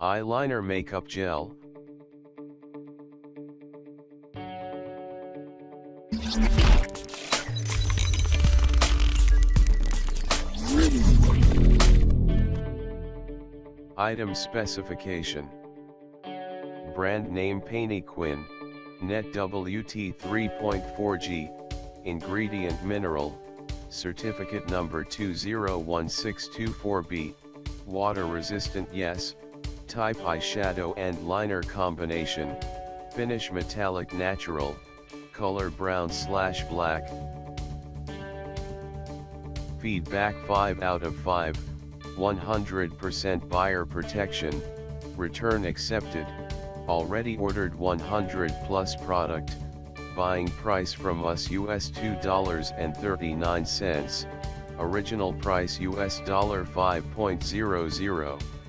Eyeliner Makeup Gel. Item specification. Brand name Painy Quinn. net WT 3.4G, ingredient mineral, certificate number 201624B, water resistant yes, type eyeshadow and liner combination, finish metallic natural, color brown slash black. Feedback 5 out of 5, 100% buyer protection, return accepted, already ordered 100 plus product, buying price from us US $2.39, original price US $5.00.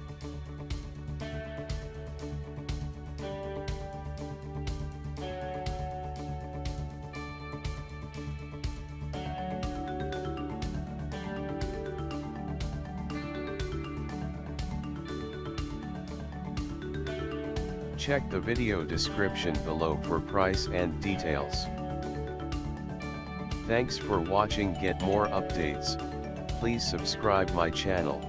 Check the video description below for price and details. Thanks for watching get more updates, please subscribe my channel.